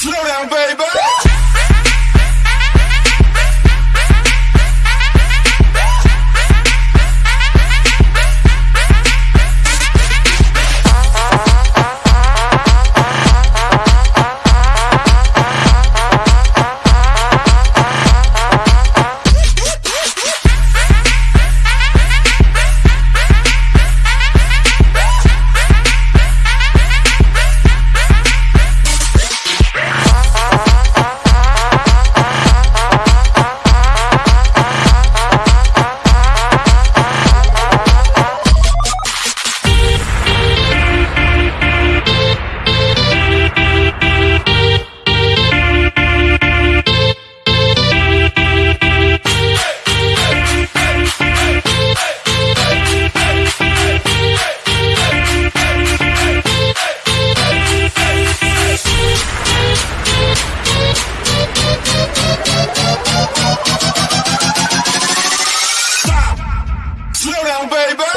Slow down, baby. baby.